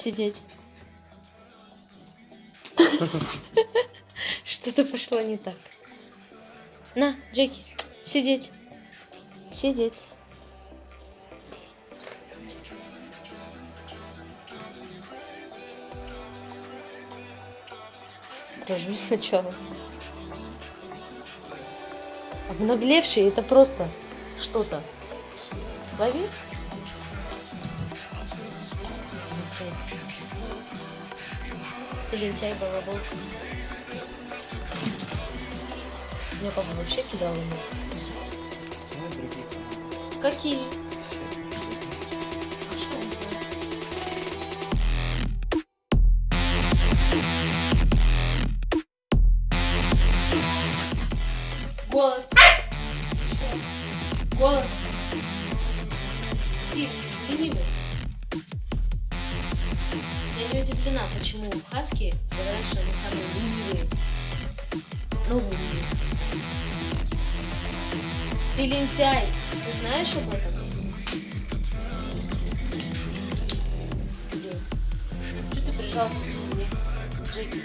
Сидеть. Что-то пошло не так. На, Джеки, сидеть. Сидеть. Прожусь сначала. Обнаглевший это просто что-то. Лови. Лентяй. Ты лентяй, балабол. Меня папа вообще кидал ему. Какие? Голос. Я не удивлена, почему хаски говорят, что они самые ленивые. Ну, умные. Ты лентяй. Ты знаешь об этом? Что ты прижался к себе, Джеки?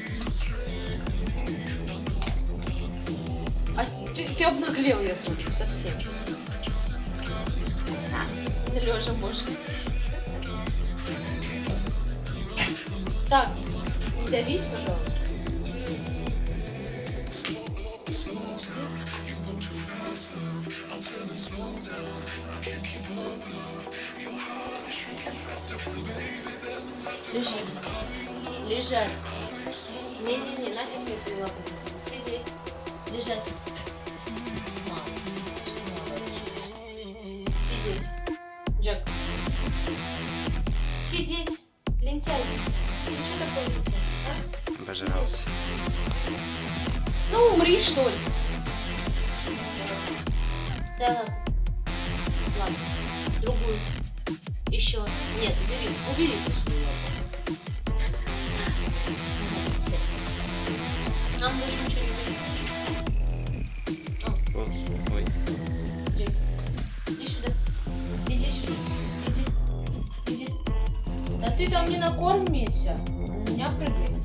А ты, ты обнаглел, я смотрю, совсем. Лежа может. Так, не давись, пожалуйста. Лежать. Лежать. Не-не-не, нафиг мне лапы. Сидеть. Лежать. Сидеть. Джек. Сидеть. Лентяй. Ты что такое лентяй? а? Обожрался. Ну, умри, что ли. Да ладно. Ладно. Другую. Еще. Нет, убери. Убери ты свою лапу. Нам больше ничего не не накормится. На меня прыгай.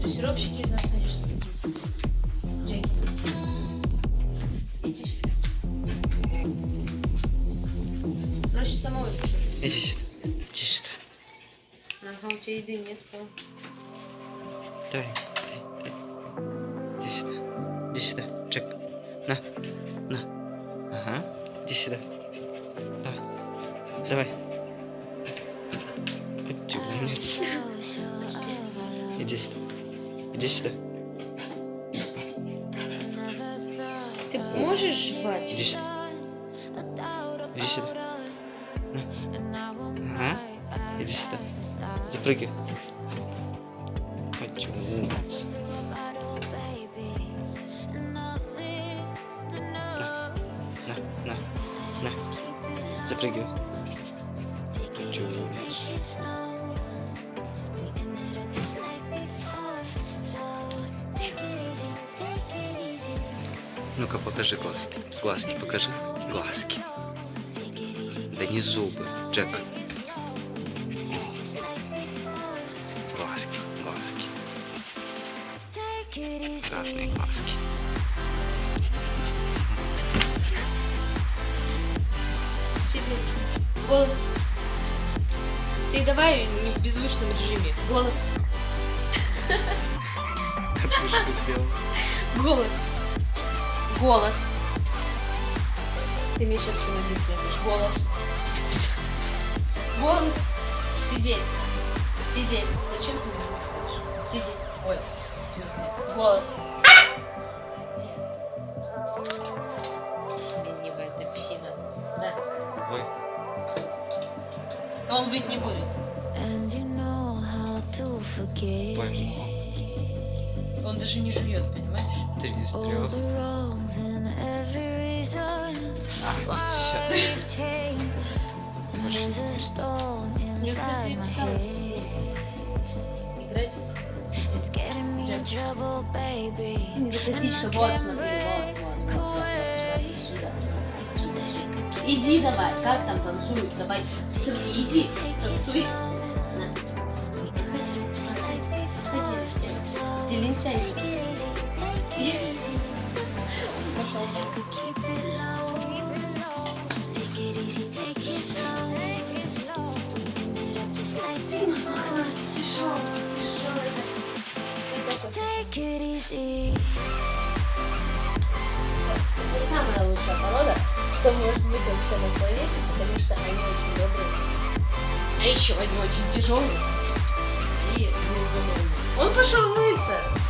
Дрессировщики из нас, конечно. Джеки. Иди сюда. Проще самого решить. Иди сюда. Иди сюда. Ага, у тебя еды нет. да. Дай, дай, дай. Иди сюда. Иди сюда. Джек. На. На. Ага. Иди сюда. Давай. Давай. Ты умница. Иди сюда. Иди сюда. Ты можешь жевать? Иди сюда. Иди сюда. На. Ага. Иди сюда. Запрыгай. Ой, чё, умница. На, на, на. Запрыгивай. Ну-ка, покажи глазки. Глазки покажи. Глазки. Да не зубы, Джек. Глазки, глазки. Разные глазки. Сидеть. Ты давай не в беззвучном режиме. Голос. Голос. Голос. Ты мне сейчас все объяснишь. Голос. Голос. Сидеть. Сидеть. Зачем ты меня называешь? Сидеть. Ой, в смысле? Голос. Молодец. Он быть не будет. Пойму. Он даже не жует, понимаешь? А. There's a storm Я, кстати, пыталась играть. Джек. Не косичка, вот, смотри, Иди давай, как там танцуют, давай в цирке, иди, танцуй. Где лентяй? Пошел. Тяжелый, тяжелый. Take it самая лучшая порода, что может быть вообще на планете, потому что они очень добрые. А еще они очень тяжелые и неугомонные. Он пошел мыться.